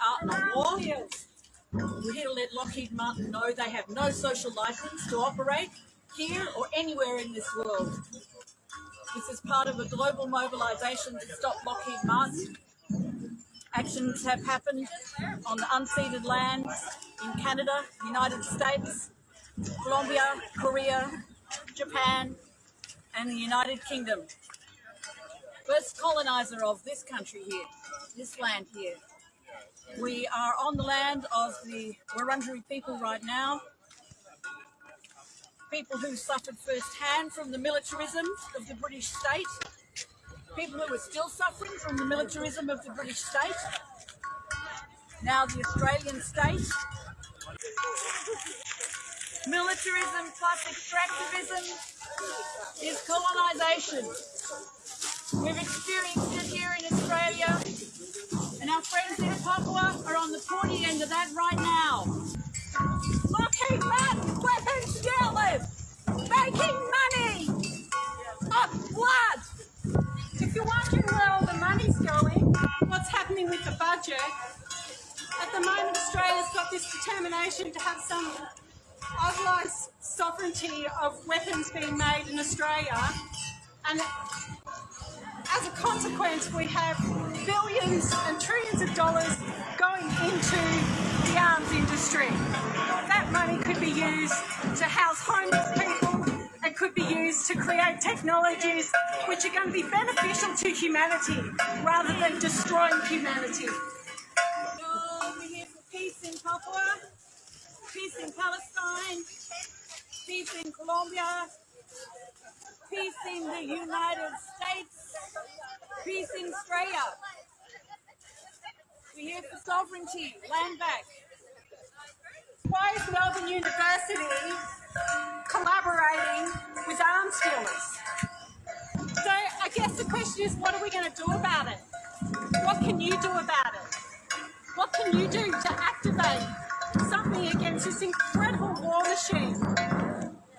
art not war. We're let Lockheed Martin know they have no social license to operate here or anywhere in this world. This is part of a global mobilisation to stop Lockheed Martin. Actions have happened on the unceded lands in Canada, United States, Colombia, Korea, Japan, and the United Kingdom. First coloniser of this country here, this land here. We are on the land of the Wurundjeri people right now, people who suffered firsthand from the militarism of the British state, people who are still suffering from the militarism of the British state, now the Australian state. Militarism plus extractivism is colonisation. We've experienced End of that right now. Lockheed Martin weapons dealers making money off blood. If you're wondering where all the money's going, what's happening with the budget, at the moment Australia's got this determination to have some Aussie sovereignty of weapons being made in Australia and as a consequence we have billions and trillions of dollars into the arms industry. That money could be used to house homeless people, it could be used to create technologies which are going to be beneficial to humanity rather than destroying humanity. we're here for peace in Papua, peace in Palestine, peace in Colombia, peace in the United States, peace in Australia. We're here for sovereignty, land back. Why is Melbourne University collaborating with arms dealers? So I guess the question is, what are we going to do about it? What can you do about it? What can you do to activate something against this incredible war machine?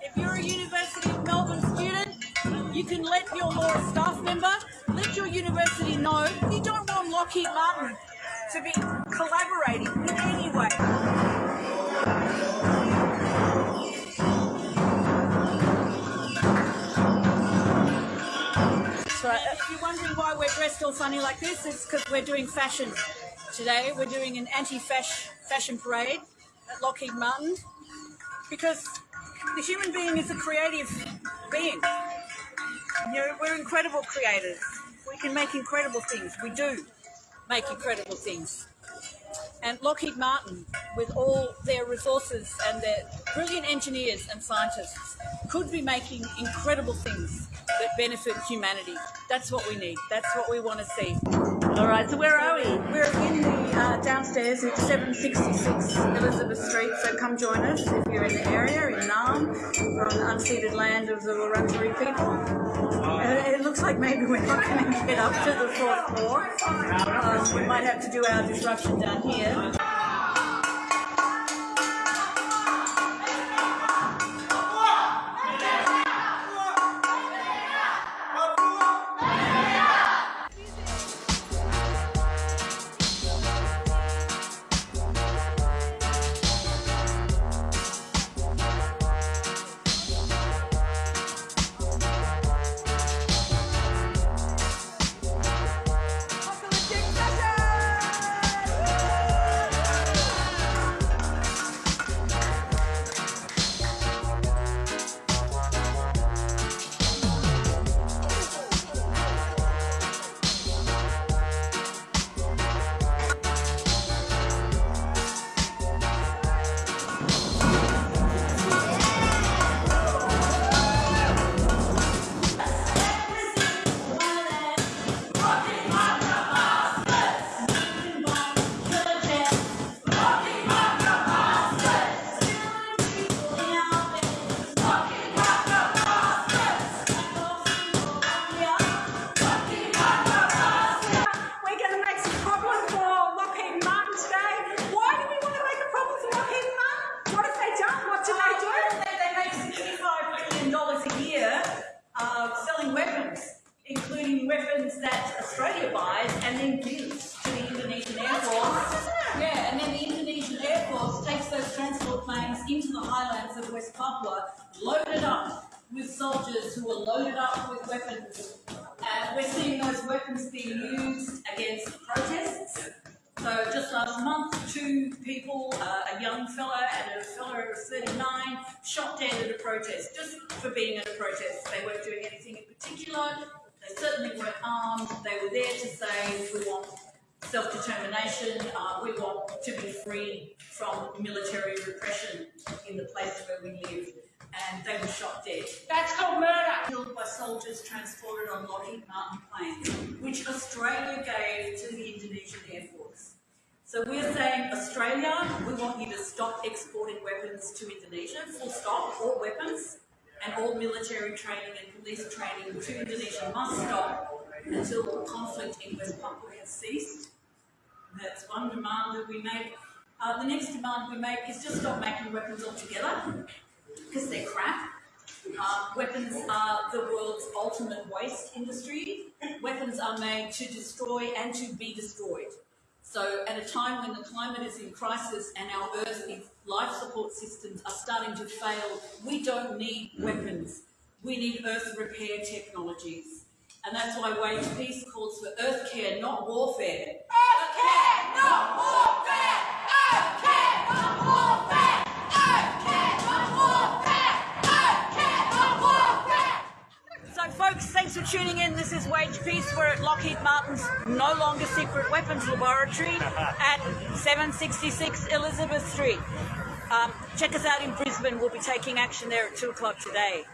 If you're a University of Melbourne student, you can let your law staff member, let your university know you don't want Lockheed Martin to be collaborating in any way. So uh, if you're wondering why we're dressed all funny like this, it's because we're doing fashion today. We're doing an anti-fashion parade at Lockheed Martin because the human being is a creative being. You know, we're incredible creators. We can make incredible things. We do make incredible things. And Lockheed Martin, with all their resources and their brilliant engineers and scientists, could be making incredible things that benefit humanity. That's what we need. That's what we want to see. All right, so where are we? We're in the uh, downstairs at 766 Elizabeth Street, so come join us if you're in the area, in Naarm. We're on the unceded land of the Wurundjeri people. Like maybe we're not going to get up to the fourth floor. Um, we might have to do our disruption down here. and then deals to the Indonesian Air Force. Yeah, and then the Indonesian Air Force takes those transport planes into the highlands of West Papua, loaded up with soldiers who are loaded up with weapons. And we're seeing those weapons being used against protests. So just last month, two people, uh, a young fellow and a fellow of 39, shot dead at a protest, just for being at a protest. They weren't doing anything in particular. They were there to say, we want self-determination, uh, we want to be free from military repression in the place where we live. And they were shot dead. That's called murder. Killed by soldiers transported on Lockheed Martin planes, which Australia gave to the Indonesian Air Force. So we're saying, Australia, we want you to stop exporting weapons to Indonesia, full stop, all weapons, all military training and police training to Indonesia must stop until the conflict in West Papua has ceased. That's one demand that we make. Uh, the next demand we make is just stop making weapons altogether, because they're crap. Uh, weapons are the world's ultimate waste industry. Weapons are made to destroy and to be destroyed. So at a time when the climate is in crisis and our Earth's life support systems are starting to fail, we don't need mm. weapons. We need Earth repair technologies. And that's why Wage Peace calls for Earth care, not warfare. Earth care, not warfare. We're at Lockheed Martin's no longer secret weapons laboratory at 766 Elizabeth Street. Um, check us out in Brisbane. We'll be taking action there at 2 o'clock today.